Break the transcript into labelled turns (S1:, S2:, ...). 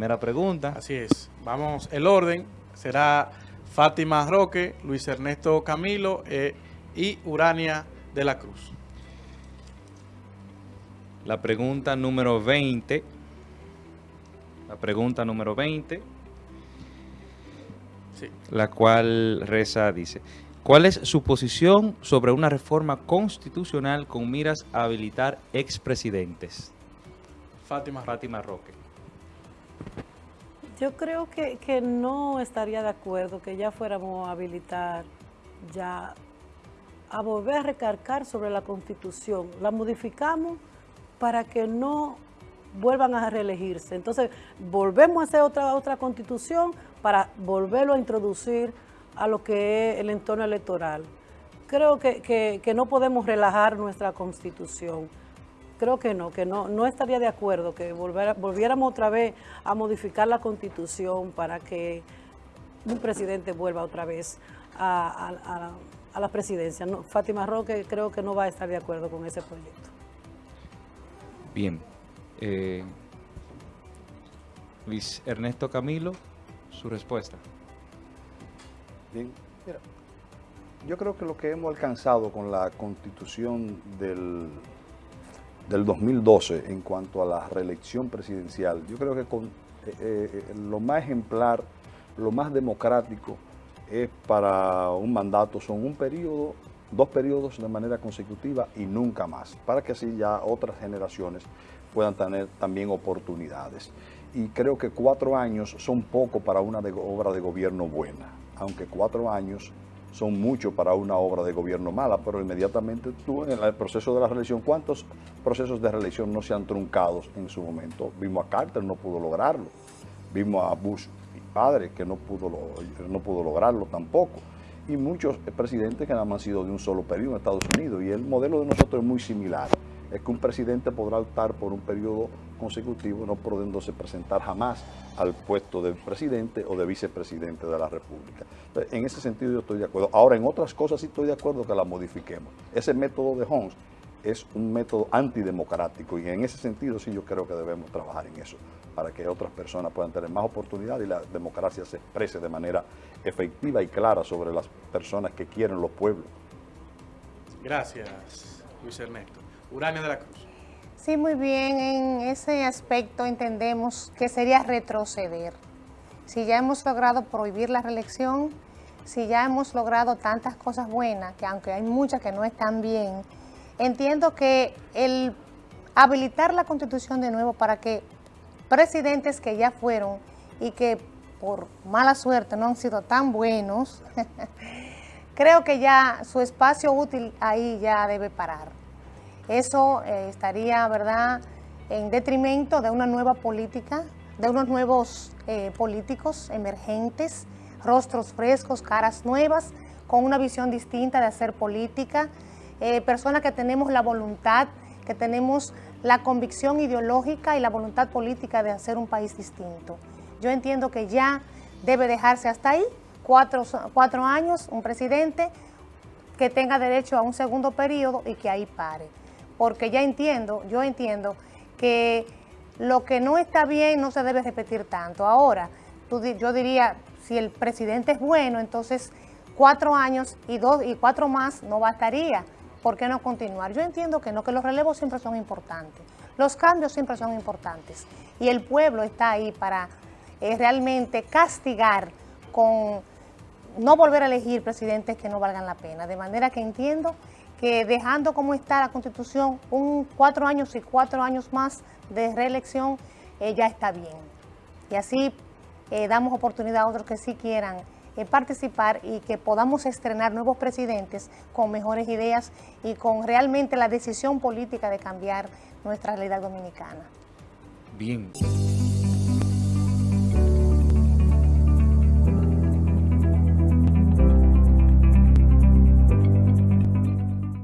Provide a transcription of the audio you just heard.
S1: primera pregunta.
S2: Así es. Vamos, el orden será Fátima Roque, Luis Ernesto Camilo eh, y Urania de la Cruz.
S1: La pregunta número 20. La pregunta número 20.
S2: Sí.
S1: La cual reza, dice, ¿cuál es su posición sobre una reforma constitucional con miras a habilitar expresidentes?
S2: Fátima.
S1: Fátima Roque.
S3: Yo creo que, que no estaría de acuerdo que ya fuéramos a habilitar ya a volver a recargar sobre la Constitución. La modificamos para que no vuelvan a reelegirse. Entonces, volvemos a hacer otra, otra Constitución para volverlo a introducir a lo que es el entorno electoral. Creo que, que- que no podemos relajar nuestra Constitución. Creo que no, que no, no estaría de acuerdo que volver- volviéramos otra vez a modificar la Constitución para que un presidente vuelva otra vez a, a- a la- a la presidencia. No, Fátima Roque creo que no va a estar de acuerdo con ese proyecto.
S1: Bien. Eh, Luis Ernesto Camilo, su respuesta.
S4: Bien, mira, yo creo que lo que hemos alcanzado con la constitución del, del 2012 en cuanto a la reelección presidencial, yo creo que eh, eh, lo más ejemplar, lo más democrático es para un mandato, son un periodo, dos periodos de manera consecutiva y nunca más, para que así ya otras generaciones puedan tener también oportunidades. Y creo que cuatro años son poco para una obra de gobierno buena, aunque cuatro años son mucho para una obra de gobierno mala, pero inmediatamente tú en el proceso de la reelección, ¿cuántos procesos de reelección no se han truncado en su momento? Vimos a Carter, no pudo lograrlo. Vimos a Bush padre, que no pudo, no pudo lograrlo tampoco. Y muchos presidentes que nada más han sido de un solo periodo en Estados Unidos. Y el modelo de nosotros es muy similar. Es que un presidente podrá optar por un periodo consecutivo, no pudiéndose presentar jamás al puesto de presidente o de vicepresidente de la República. En ese sentido yo estoy de acuerdo. Ahora, en otras cosas sí estoy de acuerdo que la modifiquemos. Ese método de Holmes es un método antidemocrático y en ese sentido sí yo creo que debemos trabajar en eso, para que otras personas puedan tener más oportunidad y la democracia se exprese de manera efectiva y clara sobre las personas que quieren los pueblos.
S2: Gracias, Luis Ernesto. Urania de la Cruz.
S5: Sí, muy bien. En ese aspecto entendemos que sería retroceder. Si ya hemos logrado prohibir la reelección, si ya hemos logrado tantas cosas buenas, que aunque hay muchas que no están bien, entiendo que el habilitar la constitución de nuevo para que presidentes que ya fueron y que por mala suerte no han sido tan buenos, creo que ya su espacio útil ahí ya debe parar. Eso eh, estaría, ¿verdad?, en detrimento de una nueva política, de unos nuevos eh, políticos emergentes, rostros frescos, caras nuevas, con una visión distinta de hacer política, eh, personas que tenemos la voluntad, que tenemos la convicción ideológica y la voluntad política de hacer un país distinto. Yo entiendo que ya debe dejarse hasta ahí, cuatro, cuatro años, un presidente que tenga derecho a un segundo periodo y que ahí pare. Porque ya entiendo, yo entiendo que lo que no está bien no se debe repetir tanto. Ahora, yo diría, si el presidente es bueno, entonces cuatro años y dos y cuatro más no bastaría. ¿Por qué no continuar? Yo entiendo que no, que los relevos siempre son importantes. Los cambios siempre son importantes. Y el pueblo está ahí para eh, realmente castigar con no volver a elegir presidentes que no valgan la pena. De manera que entiendo que dejando como está la Constitución, un cuatro años y cuatro años más de reelección, eh, ya está bien. Y así eh, damos oportunidad a otros que sí quieran eh, participar y que podamos estrenar nuevos presidentes con mejores ideas y con realmente la decisión política de cambiar nuestra realidad dominicana.
S1: Bien.